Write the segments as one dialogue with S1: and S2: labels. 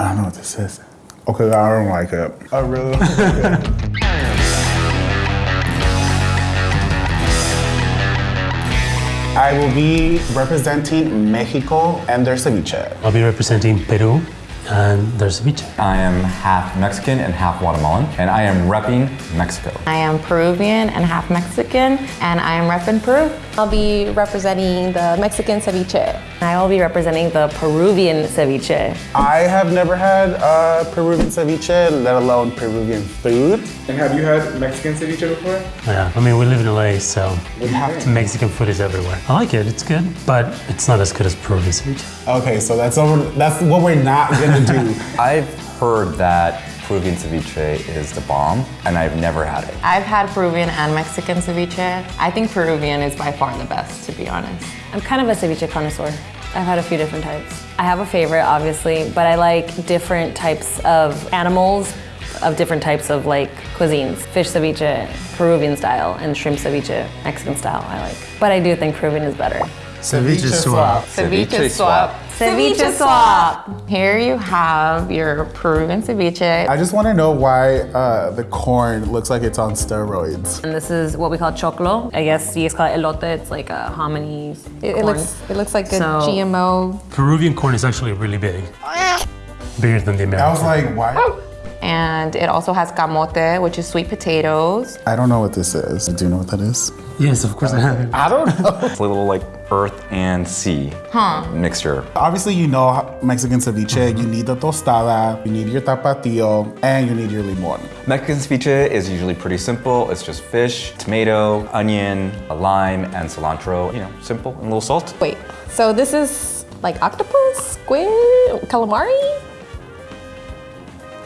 S1: I don't know what this is. Okay, I don't like it. I really don't like it. I will be representing Mexico and their ceviche.
S2: I'll be representing Peru and their ceviche.
S3: I am half Mexican and half Guatemalan, and I am repping Mexico.
S4: I am Peruvian and half Mexican, and I am repping Peru.
S5: I'll be representing the Mexican ceviche.
S6: I will be representing the Peruvian ceviche.
S1: I have never had uh, Peruvian ceviche, let alone Peruvian food.
S7: And have you had Mexican ceviche before?
S2: Yeah, I mean, we live in LA, so
S1: We have.
S2: Mexican food is everywhere. I like it, it's good, but it's not as good as Peruvian ceviche.
S1: Okay, so that's over, that's what we're not gonna do.
S3: I've heard that Peruvian ceviche is the bomb, and I've never had it.
S4: I've had Peruvian and Mexican ceviche. I think Peruvian is by far the best, to be honest.
S6: I'm kind of a ceviche connoisseur. I've had a few different types. I have a favorite, obviously, but I like different types of animals of different types of like cuisines. Fish ceviche, Peruvian style, and shrimp ceviche, Mexican style, I like. But I do think Peruvian is better.
S2: Ceviche swap.
S3: Ceviche swap.
S4: Ceviche swap. Here you have your Peruvian ceviche.
S1: I just wanna know why uh, the corn looks like it's on steroids.
S6: And this is what we call choclo. I guess you guys call it elote. It's like a hominy
S5: It, it looks it looks like a
S6: So-
S5: GMO.
S2: Peruvian corn is actually really big. Bigger than the American.
S1: I was like, why?
S4: And it also has camote, which is sweet potatoes.
S1: I don't know what this is. Do you know what that is?
S2: Yes, of course I have.
S1: I don't know.
S3: It's a little like earth and sea mixture.
S1: Obviously, you know Mexican ceviche. You need the tostada, you need your tapatio, and you need your limon.
S3: Mexican ceviche is usually pretty simple. It's just fish, tomato, onion, a lime, and cilantro. You know, simple and a little salt.
S5: Wait, so this is like octopus, squid, calamari?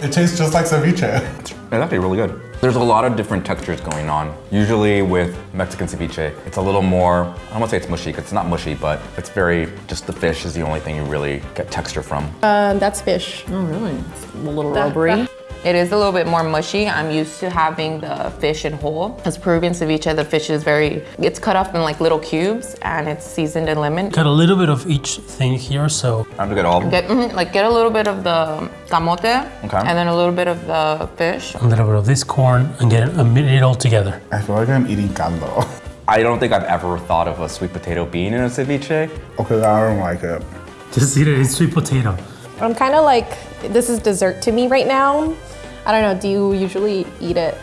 S1: It tastes just like ceviche.
S3: It's actually really good. There's a lot of different textures going on. Usually with Mexican ceviche, it's a little more, I don't want to say it's mushy, 'cause it's not mushy, but it's very, just the fish is the only thing you really get texture from.
S5: Um, that's fish.
S6: Oh, really? It's a little
S5: That-
S6: rubbery.
S4: It is a little bit more mushy. I'm used to having the fish in whole. As Peruvian ceviche, the fish is very, it's cut up in like little cubes and it's seasoned in lemon.
S2: Got a little bit of each thing here, so
S3: Time to get all of them.
S4: Get, mhm, like get a little bit of the camote
S3: Okay.
S4: and then a little bit of the fish.
S2: And a little bit of this corn and get it, and it all together.
S1: I feel like I'm eating caldo.
S3: I don't think I've ever thought of a sweet potato being in a ceviche.
S1: Okay, I don't like it.
S2: Just eat it, it's sweet potato.
S5: I'm kind of like this is dessert to me right now. I don't know. Do you usually eat it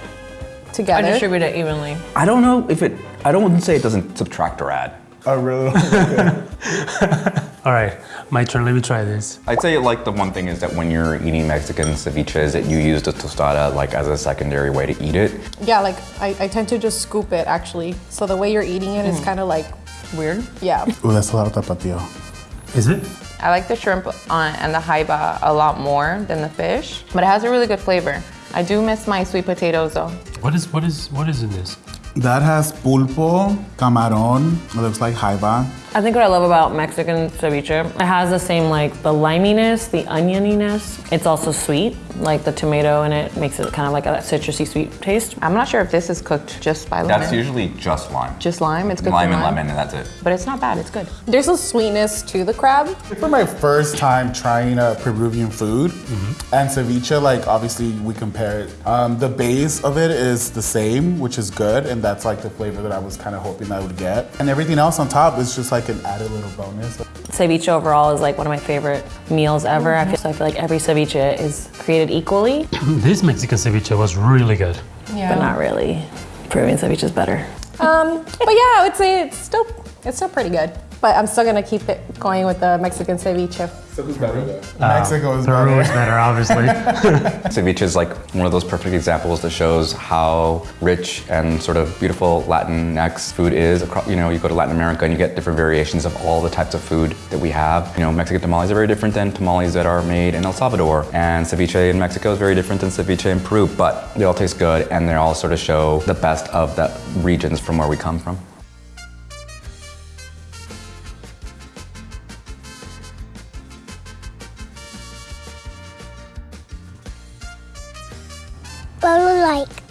S5: together?
S6: I
S5: together?
S6: distribute it evenly.
S3: I don't know if it, I don't want to say it doesn't subtract or add.
S1: I really don't.
S2: All right, my turn, let me try this.
S3: I'd say like the one thing is that when you're eating Mexican ceviches, that you use the tostada like as a secondary way to eat it.
S5: yeah, like I, I tend to just scoop it actually. So the way you're eating it is hmm. kind of like
S6: Weird.
S5: yeah.
S1: Ooh, that's a lot of tapatio.
S2: Is it?
S4: I like the shrimp on, and the jaiba a lot more than the fish, but it has a really good flavor. I do miss my sweet potatoes though.
S2: What is what is what is in this?
S1: That has pulpo, camarón, it looks like jaiba.
S6: I think what I love about Mexican ceviche, it has the same like the liminess, the onioniness. It's also sweet, like the tomato in it makes it kind of like a citrusy sweet taste.
S4: I'm not sure if this is cooked just by lemon.
S3: That's usually just lime.
S4: just lime. It's good
S3: lime and
S4: lime.
S3: lemon, and that's it.
S4: But it's not bad. It's good.
S5: There's a sweetness to the crab.
S1: For my first time trying a Peruvian food and ceviche, like obviously we compare it. Um, the base of it is the same, which is good, and that's like the flavor that I was kind of hoping I would get. And everything else on top is just like an added little bonus.
S6: Ceviche overall is like one of my favorite meals ever. I feel, so I feel like every ceviche is created equally,
S2: This Mexican ceviche was really good.
S6: but not really. Peruvian ceviche is better.
S5: Um, but yeah, I would say it's still it's still pretty good. But I'm still gonna keep it going with the Mexican ceviche.
S7: So who's better though?
S1: Mexico is
S2: Peru is
S1: better.
S2: better, obviously.
S3: Ceviche is like one of those perfect examples that shows how rich and sort of beautiful Latinx food is. Across, you know, you go to Latin America and you get different variations of all the types of food that we have. You know, Mexican tamales are very different than tamales that are made in El Salvador, and ceviche in Mexico is very different than ceviche in Peru. But they all taste good, and they all sort of show the best of the regions from where we come from.
S8: Follow like.